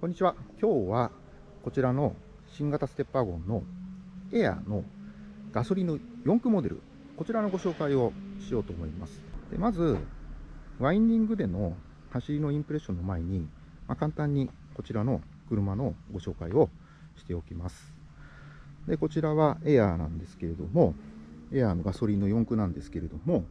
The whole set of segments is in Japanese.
こんにちは。今日はこちらの新型ステッパーゴンのエアのガソリンの4駆モデル、こちらのご紹介をしようと思います。でまず、ワインディングでの走りのインプレッションの前に、まあ、簡単にこちらの車のご紹介をしておきます。で、こちらはエアーなんですけれども、エアーのガソリンの4駆なんですけれども、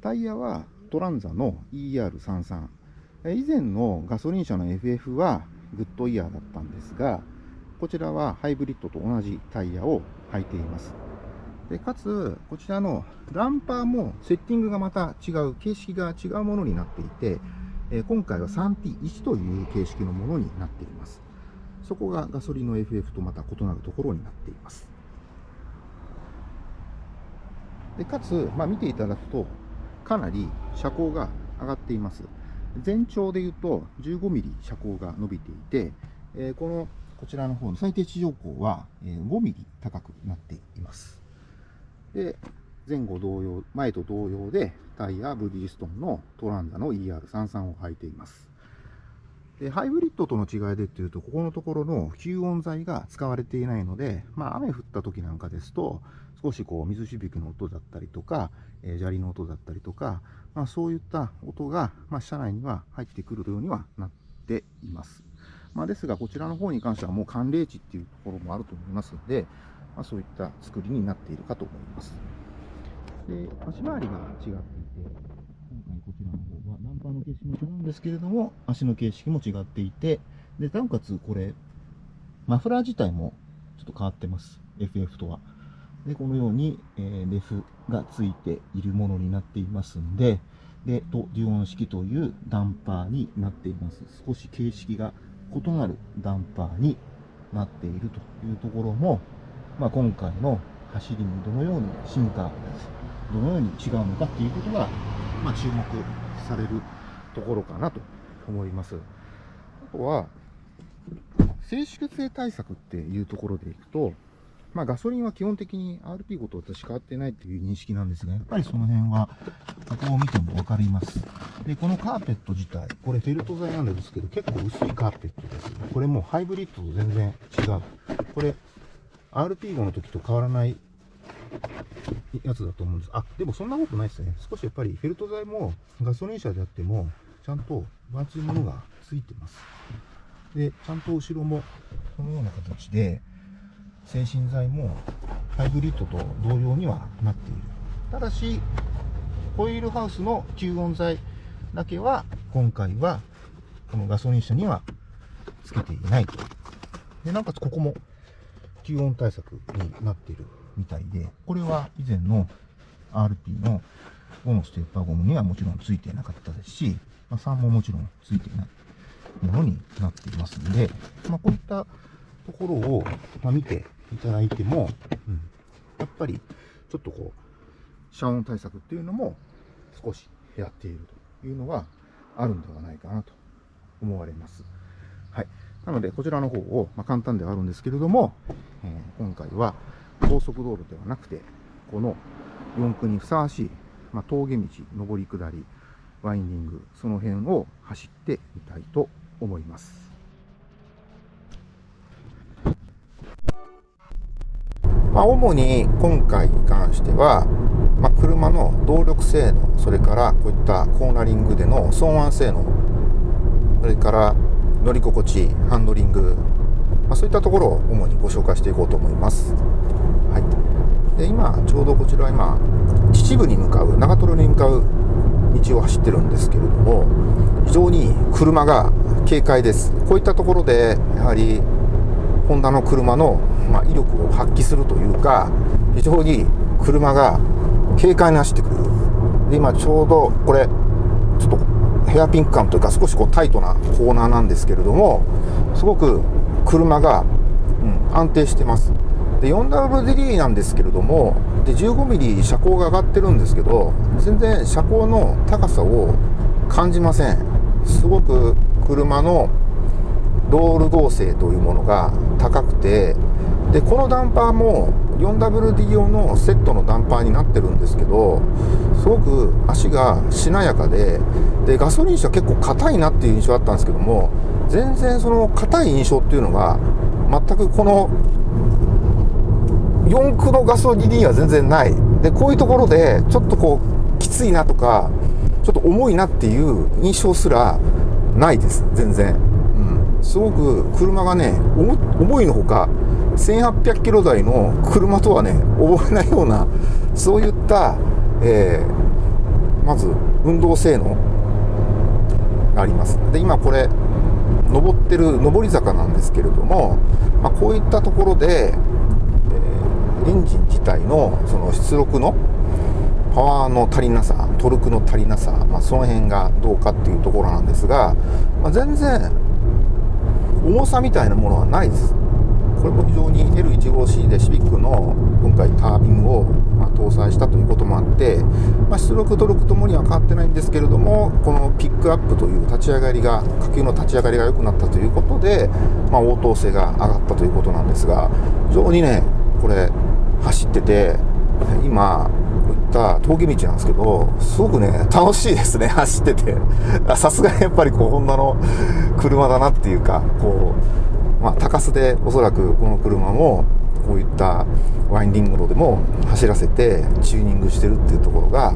タイヤはトランザの ER33。以前のガソリン車の FF はグッドイヤーだったんですが、こちらはハイブリッドと同じタイヤを履いています。でかつ、こちらのダンパーもセッティングがまた違う、形式が違うものになっていて、え今回は 3T1 という形式のものになっています。そこがガソリンの FF とまた異なるところになっています。でかつ、まあ、見ていただくと、かなり車高が上がっています。全長で言うと15ミリ車高が伸びていて、えこのこちらの方の最低地上高は5ミリ高くなっています。で、前後同様、前と同様でタイヤブリヂストンのトランザの ER33 を履いています。でハイブリッドとの違いでっていうと、ここのところの吸音材が使われていないので、まあ、雨降った時なんかですと、少しこう水しぶきの音だったりとか、えー、砂利の音だったりとか、まあ、そういった音が、まあ、車内には入ってくるようにはなっています。まあ、ですが、こちらの方に関してはもう寒冷地っていうところもあると思いますので、まあ、そういった作りになっているかと思います。で、足回りが違っていて、今回こちらの方はナンパの形式も違うんですけれども、足の形式も違っていて、で、なおかつこれ、マフラー自体もちょっと変わってます。FF とは。で、このように、えー、レフがついているものになっていますんで、で、と、デュオン式というダンパーになっています。少し形式が異なるダンパーになっているというところも、まあ、今回の走りにどのように進化、どのように違うのかっていうことが、まあ、注目されるところかなと思います。あとは、静粛性対策っていうところでいくと、まあ、ガソリンは基本的に RP ごと私変わってないっていう認識なんですが、やっぱりその辺は、ここを見てもわかります。で、このカーペット自体、これフェルト材なんですけど、結構薄いカーペットです。これもうハイブリッドと全然違う。これ、RP5 の時と変わらないやつだと思うんです。あ、でもそんなことないですね。少しやっぱりフェルト材もガソリン車であっても、ちゃんと分厚いものがついてます。で、ちゃんと後ろもこのような形で、精神剤もハイブリッドと同様にはなっている。ただし、ホイールハウスの吸音材だけは今回はこのガソリン車にはつけていないと。で、なおかつここも吸音対策になっているみたいで、これは以前の RP の5のステッパーゴムにはもちろんついていなかったですし、まあ、3ももちろんついていないものになっていますので、まあ、こういったところを、ま、見ていただいても、うん、やっぱりちょっとこう、遮音対策っていうのも少しやっているというのはあるんではないかなと思われます。はい。なので、こちらの方を、まあ、簡単ではあるんですけれども、えー、今回は高速道路ではなくて、この4区にふさわしい、まあ、峠道、上り下り、ワインディング、その辺を走ってみたいと思います。まあ、主に今回に関しては、まあ、車の動力性能、それからこういったコーナリングでの騒音性能、それから乗り心地、ハンドリング、まあ、そういったところを主にご紹介していこうと思います。で今、ちょうどこちらは今、秩父に向かう、長瀞に向かう道を走ってるんですけれども、非常に車が軽快です。こういったところで、やはり、ホンダの車の、ま、威力を発揮するというか、非常に車が軽快に走ってくる。で今ちょうどこれ、ちょっとヘアピンク感というか少しこうタイトなコーナーなんですけれども、すごく車が、うん、安定してます。で 4WD なんですけれどもで 15mm 車高が上がってるんですけど全然車高の高さを感じません。すごく車のロール合成というものが高くてでこのダンパーも 4WD 用のセットのダンパーになってるんですけどすごく足がしなやかででガソリン車結構硬いなっていう印象あったんですけども全然その硬い印象っていうのが全くこの4駆のガソリンには全然ない。でこういうところでちょっとこうきついなとかちょっと重いなっていう印象すらないです。全然、うん、すごく車がね重いのほか1800キロ台の車とはね覚えないようなそういった、えー、まず運動性能があります。で今これ登ってる上り坂なんですけれども、まあ、こういったところで、エンジン自体のその出力のパワーの足りなさトルクの足りなさ、まあ、その辺がどうかっていうところなんですが、まあ、全然重さみたいなものはないです。これも非常に L15C でシビックの今回タービンを、ま搭載したということもあって、まあ、出力トルクともには変わってないんですけれどもこのピックアップという立ち上がりが火球の立ち上がりが良くなったということで、まあ、応答性が上がったということなんですが非常にねこれ走ってて今こういった峠道なんですけどすごくね楽しいですね 走ってて。さすがにやっぱりこうホンダの車だなっていうかこうまあ、高須でおそらくこの車もこういったワインディングロでも走らせてチューニングしてるっていうところが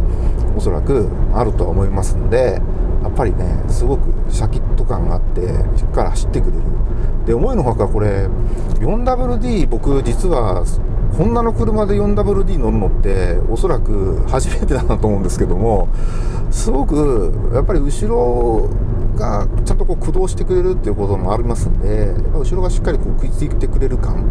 おそらくあるとは思いますのでやっぱりねすごくシャキッと感があってしっかり走ってくれる。で思いのほかこれ 4WD 僕実はホンダの車で 4WD 乗るのっておそらく初めてだなと思うんですけどもすごくやっぱり後ろがちゃんとこう駆動してくれるっていうこともありますんで、やっぱ後ろがしっかりこう食いついてくれる感。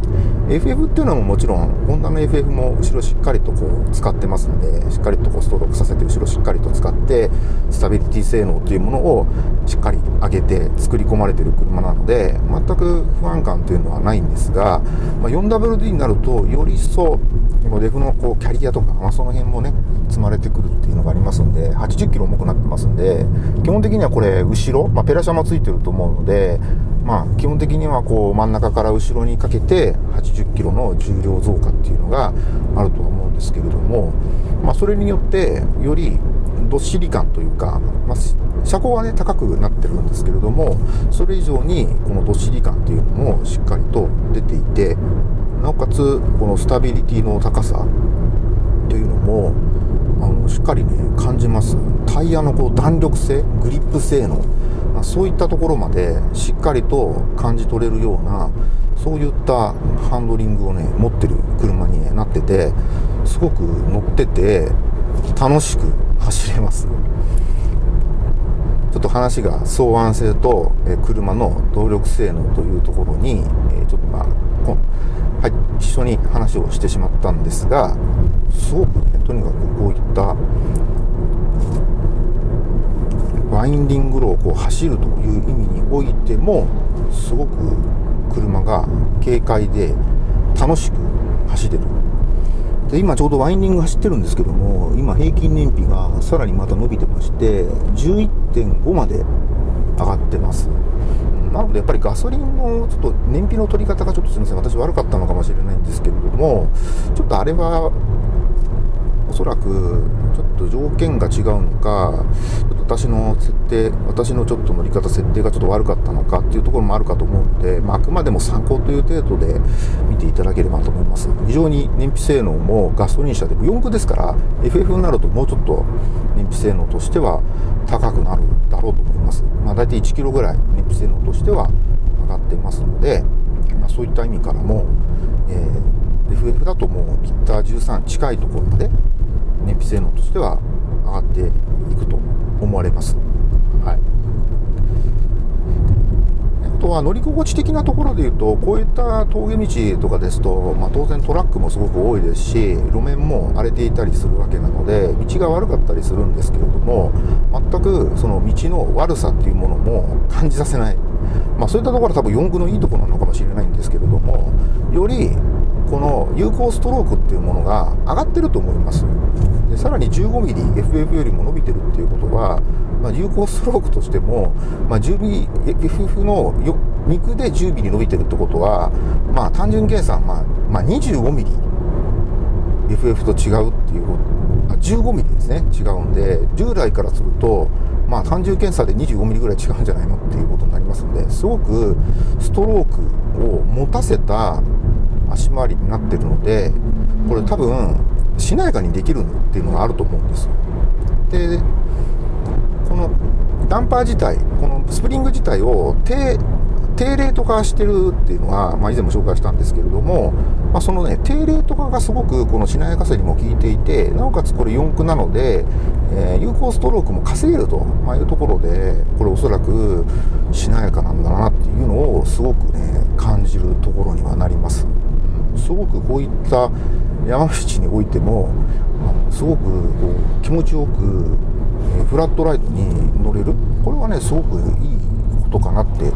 FF っていうのももちろん、ホンダの FF も後ろしっかりとこう使ってますんで、しっかりとこうストロークさせて後ろしっかりと使って、スタビリティ性能というものをしっかり上げて作り込まれてる車なので、全く不安感というのはないんですが、まあ、4WD になると、より一層、このデフのこうキャリアとか、まあ、その辺もね、積まれてくるっていうのがありますんで、80キロ重くなってますんで、基本的にはこれ、後ろ、まあ、ペラシャもついてると思うので、まあ、基本的にはこう真ん中から後ろにかけて80キロの重量増加っていうのがあるとは思うんですけれども、まあ、それによってよりどっしり感というか、まあ、車高はね高くなってるんですけれどもそれ以上にこのどっしり感っていうのもしっかりと出ていてなおかつこのスタビリティの高さというのもあのしっかりね感じます。タイヤのこう弾力性グリップ性能。まあ、そういったところまでしっかりと感じ取れるようなそういったハンドリングをね持ってる車に、なっててすごく乗ってて楽しく走れます。ちょっと話が走安性と、車の動力性能というところに、ちょっとまあはい、一緒に話をしてしまったんですがすごくねとにかくこういったワインディング路をこう走るという意味においてもすごく車が軽快で楽しく走れる。で今ちょうどワインディング走ってるんですけども今平均燃費がさらにまた伸びてまして11.5まで上がってます。なのでやっぱりガソリンのちょっと燃費の取り方がちょっとすみません。私悪かったのかもしれないんですけれどもちょっとあれはそらくちょっと条件が違うのか、私の設定、私のちょっと乗り方、設定がちょっと悪かったのかっていうところもあるかと思うので、まあ、あくまでも参考という程度で見ていただければと思います。非常に燃費性能もガソリン車で、4駆ですから、FF になるともうちょっと燃費性能としては高くなるだろうと思います。まあ、大体1キロぐらい燃費性能としては上がってますので、まあ、そういった意味からも、えー、FF だともうリッター13近いところまで燃費性能としては上がっていくと思われます。はいあとは乗り心地的なところでいうと、こういった峠道とかですと、まあ、当然トラックもすごく多いですし、路面も荒れていたりするわけなので、道が悪かったりするんですけれども、全くその道の悪さっていうものも 感じさせない、まあ、そういったところは多分4区のいいところなのかもしれないんですけれども、よりこの有効ストロークっていうものが上がってると思います。でさらに 15mm FF よりも伸びてるっていうことは、まあ、有効ストロークとしても、まあ、10mm FF の肉で 10mm 伸びてるってことは、まあ、単純計算、まあまあ、25mm FF と違うっていうあ15ミリですね違うんで従来からするとまあ単純検査で25ミリぐらい違うんじゃないのっていうことになりますんですごくストロークを持たせた足回りになってるのでこれ多分しなやかにできるっていうのがあると思うんですでこのダンパー自体このスプリング自体を低低レート化してるっていうのは、まあ、以前も紹介したんですけれども、まあ、そのね低レート化がすごくこのしなやかさにも効いていてなおかつこれ4駆なので、えー、有効ストロークも稼げると、ま、いうところでこれおそらくしなやかなんだなっていうのをすごくね感じるところにはなります、すごくこういった山道においてもすごくこう気持ちよくフラットライトに乗れるこれはねすごくいいことかなって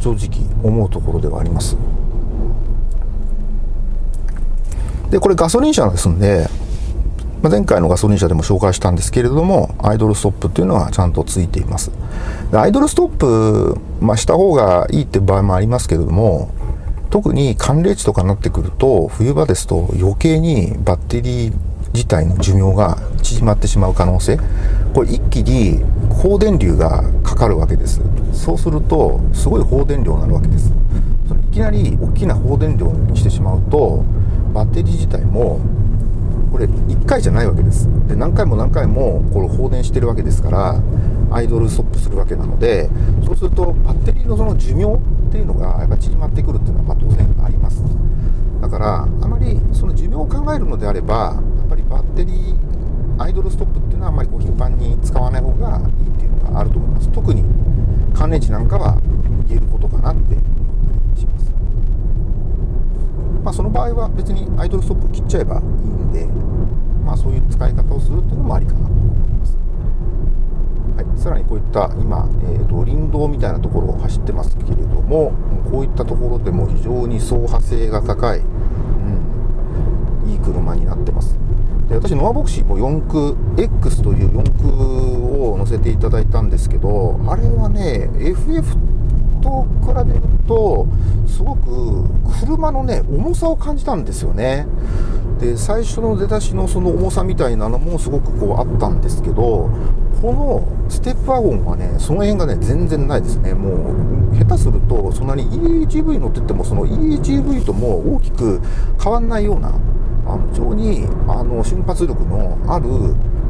正直思うところではあります。で、これガソリン車ですんで、前回のガソリン車でも紹介したんですけれども、アイドルストップっていうのはちゃんとついています。アイドルストップ、まあ、した方がいいって場合もありますけれども、特に寒冷地とかになってくると、冬場ですと余計にバッテリー自体の寿命が縮まってしまう可能性。これ一気に放電流がかかるわけです。そうするとすごい放電量になるわけです。それいきなり大きな放電量にしてしまうとバッテリー自体もこれ1回じゃないわけです。で何回も何回もこれ放電してるわけですからアイドルストップするわけなのでそうするとバッテリーのその寿命っていうのがやっぱ縮まってくるっていうのはま当然あります。だからあまりその寿命を考えるのであればやっぱりバッテリーアイドルストップっていうのはあまりこう頻繁に使わない方がいいっていうのがあると思います。特に寒冷地なんかは言えることかなって思ったりします。まあその場合は別にアイドルストップ切っちゃえばいいんでまあそういう使い方をするっていうのもありかなと、さらにこういった今、えーと、林道みたいなところを走ってますけれどもこういったところでも非常に走破性が高い、うん、いい車になってます。で私ノアボクシーも4駆 X という4駆を乗せていただいたんですけどあれはね FF と比べるとすごく車のね重さを感じたんですよね。で最初の出だしのその重さみたいなのもすごくこうあったんですけどこのステップワゴンはねその辺がね全然ないですね。もう下手するとそんなに EHV 乗っててもその EHV とも大きく変わんないようなあの非常にあの瞬発力のある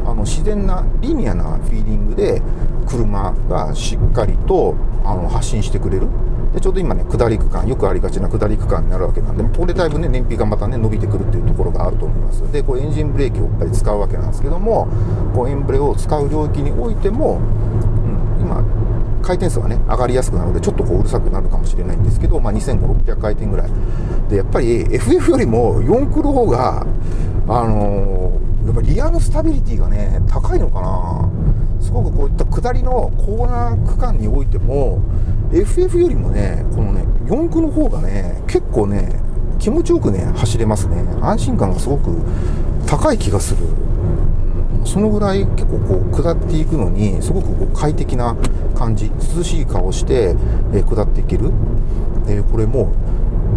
あの自然なリニアなフィーリングで車がしっかりとあの発信してくれる。でちょうど今ね下り区間よくありがちな下り区間になるわけなんでこれだいぶね燃費がまたね伸びてくるっていうところがあると思いますでこうエンジンブレーキをやっぱり使うわけなんですけどもこうエンブレを使う領域においても、うん、今回転数がね、上がりやすくなるので、ちょっとこううるさくなるかもしれないんですけど、まあ、2500、600回転ぐらい。で、やっぱり FF よりも4クの方が、あのー、やっぱりリアのスタビリティがね、高いのかな。すごくこういった下りのコーナー区間においても、FF よりもね、このね、四駆の方がね、結構ね、気持ちよくね、走れますね。安心感がすごく高い気がする。そのぐらい結構こう下っていくのにすごくこう快適な感じ涼しい顔して、え下っていけるでこれも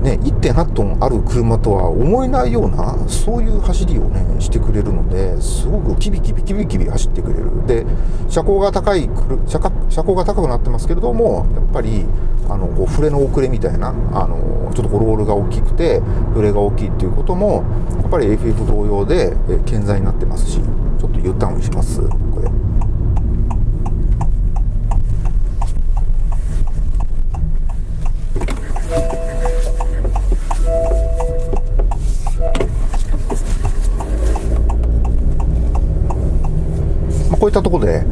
ね、1.8トンある車とは思えないようなそういう走りをねしてくれるのですごくキビキビキビキビ走ってくれる。で車高が高い車車高が高くなってますけれどもやっぱりあのこう触れの遅れみたいなあのちょっとこうロールが大きくて触れが大きいっていうこともやっぱり FF 同様で健在になってますしちょっと U ターンします。こ。ういったとこで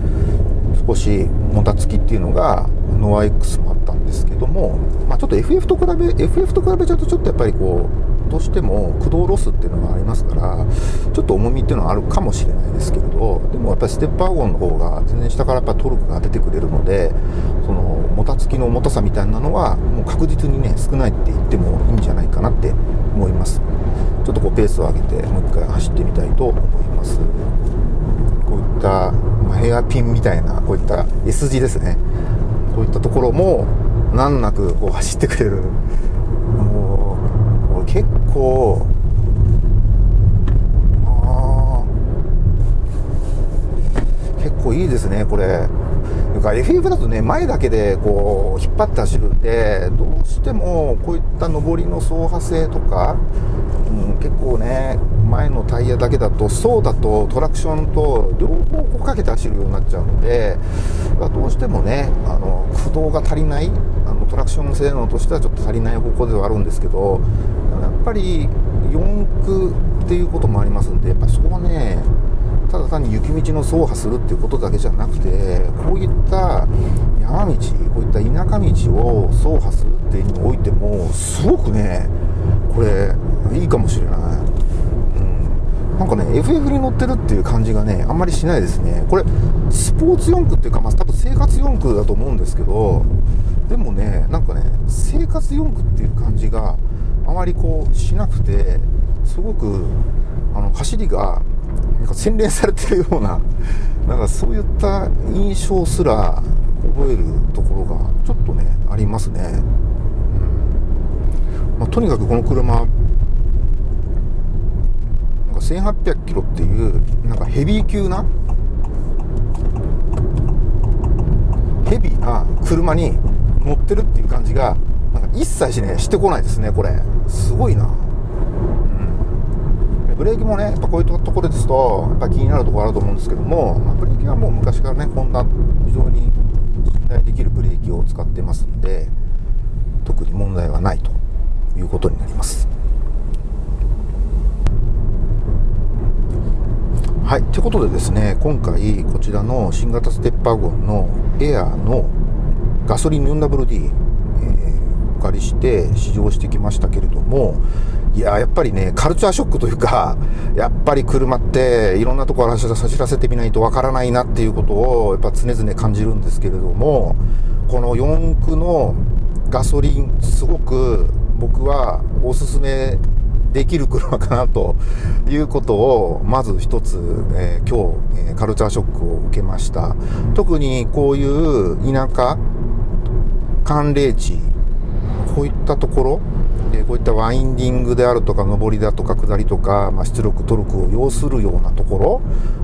少しもたつきっていうのがノア X もあったんですけども、まあ、ちょっと FF と比べ FF と比べちゃうとちょっとやっぱりこうどうしても駆動ロスっていうのがありますからちょっと重みっていうのはあるかもしれないですけれどでもやっぱりステップワゴンの方が全然下からやっぱトルクが出てくれるのでそのもたつきの重たさみたいなのはもう確実にね少ないって言ってもいいんじゃないかなって思いますちょっとこうペースを上げてもう一回走ってみたいと思いますったヘアピンみたいなこういった S 字ですね。こういったところも難なくこう走ってくれる。もう結構あ結構いいですねこれ。か FF だとね前だけでこう引っ張って走るんでどうしてもこういった上りの走破性とか、うん、結構ね前のタイヤだけだとそうだとトラクションと両方こうかけて走るようになっちゃうので、どうしてもねあの駆動が足りないあのトラクション性能としてはちょっと足りない方向ではあるんですけどやっぱり4駆っていうこともありますんでやっぱそこはねただ単に雪道の走破するっていうことだけじゃなくてこういった山道こういった田舎道を走破するっていうにおいてもすごくねこれいいかもしれない、なんかね FF に乗ってるっていう感じがねあんまりしないですね。これスポーツ4駆っていうかまあ多分生活4駆だと思うんですけどでもねなんかね生活4駆っていう感じがあまりこうしなくてすごくあの走りがなんか洗練されてるようななんかそういった印象すら覚えるところがちょっとねありますね、うん。まあ、とにかくこの車1800キロっていうなんかヘビー級なヘビーな車に乗ってるっていう感じがなんか一切しねしてこないですねこれ。すごいな。うん。ブレーキもね、やっぱこういうところですと、やっぱ気になるところあると思うんですけども、まあ、ブレーキはもう昔からね、こんな非常に信頼できるブレーキを使ってますんで、特に問題はないということになります。はい、ということでですね、今回こちらの新型ステッパーゴンのエアーのガソリン 4WD、えー、お借りして試乗してきましたけれども、いや、やっぱりね、カルチャーショックというか、やっぱり車っていろんなところ走らせてみないとわからないなっていうことを、やっぱ常々感じるんですけれども、この4駆のガソリン、すごく僕はおすすめできる車かなということを、まず一つ、えー、今日、えー、カルチャーショックを受けました。特にこういう田舎、寒冷地、こういったところ、でこういったワインディングであるとか上りだとか下りとか、まあ、出力トルクを要するようなところ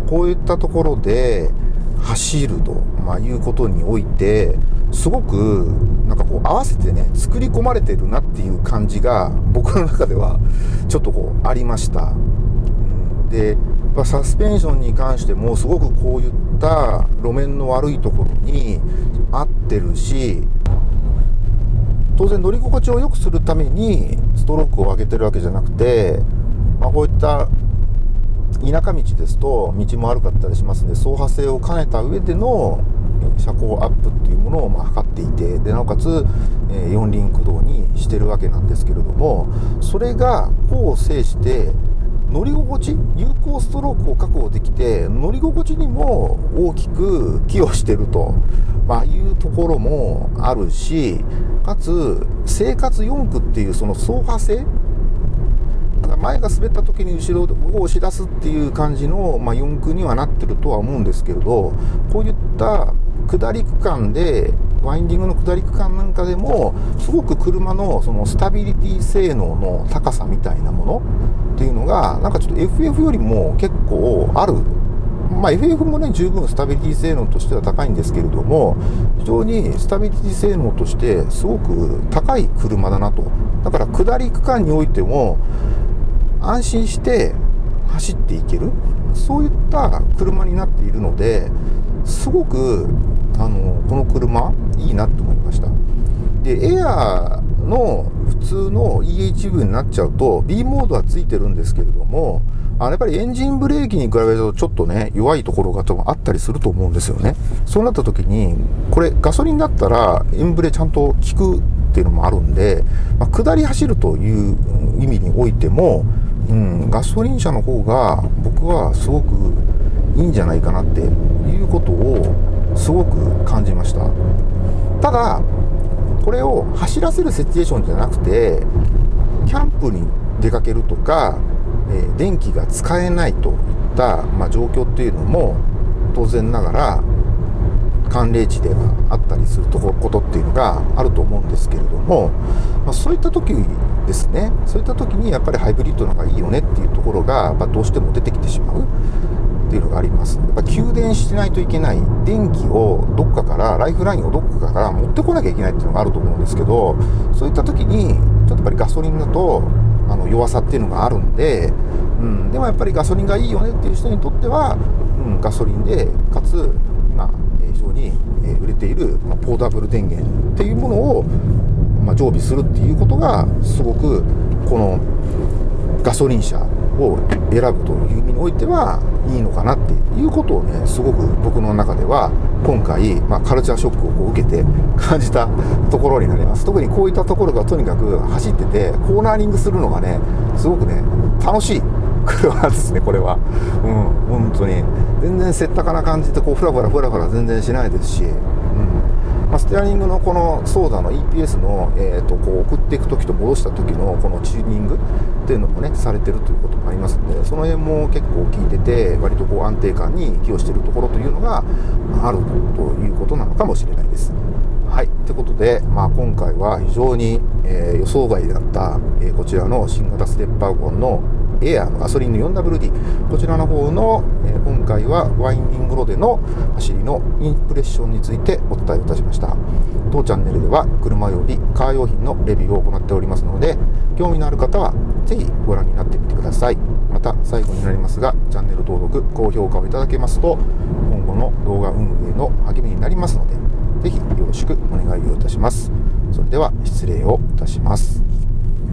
こういったところで走ると、まあ、いうことにおいてすごくなんかこう合わせてね作り込まれてるなっていう感じが僕の中ではちょっとこうありました。でサスペンションに関してもすごくこういった路面の悪いところに合ってるし当然乗り心地を良くするためにストロークを上げてるわけじゃなくて、まあ、こういった田舎道ですと道も悪かったりしますので走破性を兼ねた上での車高アップっていうものをま測っていてでなおかつ、え四輪駆動にしてるわけなんですけれどもそれが功を制して乗り心地有効ストロークを確保できて乗り心地にも大きく寄与してると、まあ、いうところもあるしかつ生活4区っていうその走破性前が滑った時に後ろを押し出すっていう感じの、まあ、4区にはなってるとは思うんですけれどこういった下り区間でワインディングの下り区間なんかでもすごく車のそのスタビリティ性能の高さみたいなものっていうのがなんかちょっと FF よりも結構あるまあ、FF もね、十分スタビリティ性能としては高いんですけれども、非常にスタビリティ性能としてすごく高い車だなと。だから下り区間においても、安心して走っていける、そういった車になっているので、すごく、あの、この車、いいなと思いました。で、エアーの普通の EHV になっちゃうと、B モードはついてるんですけれども、あのやっぱりエンジンブレーキに比べるとちょっとね、弱いところが多分あったりすると思うんですよね。そうなった時に、これガソリンだったらエンブレちゃんと効くっていうのもあるんで、まあ、下り走るという意味においても、うん、ガソリン車の方が僕はすごくいいんじゃないかなっていうことをすごく感じました。ただ、これを走らせるシチュエーションじゃなくて、キャンプに出かけるとか、え、電気が使えないといった、まあ、状況っていうのも当然ながら寒冷地ではあったりするとことっていうのがあると思うんですけれども、まあ、そういった時ですねそういった時にやっぱりハイブリッドの方がいいよねっていうところが、まあ、どうしても出てきてしまうっていうのがあります。やっぱ給電してないといけない、電気をどっかから、ライフラインをどっかから持ってこなきゃいけないっていうのがあると思うんですけど、そういった時に、ちょっとやっぱりガソリンだと、あの弱さっていうのがあるんで、うん、でもやっぱりガソリンがいいよねっていう人にとっては、うん、ガソリンで、かつ、今、非常に売れている、ポータブル電源っていうものを、常備するっていうことが、すごく、このガソリン車を選ぶという意味においてはいいのかなっていうことをね、すごく僕の中では今回、まあ、カルチャーショックをこう受けて感じたところになります。特にこういったところがとにかく走ってて、コーナーリングするのがね、すごくね、楽しい。車ですね、これは。うん、本当に。全然せったかな感じで、こう、ふらふらふらふら全然しないですし、うんまあ、ステアリングのこのソーダの EPS の、えー、とこう送っていく時と戻した時のこのチューニングっていうのもねされてるということもありますのでその辺も結構効いてて割とこう安定感に寄与してるところというのがあるということなのかもしれないです。はい。ということで、まあ、今回は非常に、えー、予想外だった、えー、こちらの新型ステップワゴンのエアのガソリンの 4WD こちらの方の、えー、今回はワインディングロでの走りのインプレッションについてお伝えいたしました。当チャンネルでは車及びカー用品のレビューを行っておりますので興味のある方はぜひご覧になってみてください。また最後になりますがチャンネル登録高評価をいただけますと今後の動画運営の励みになりますのでぜひよろしくお願いをいたします。それでは失礼をいたします。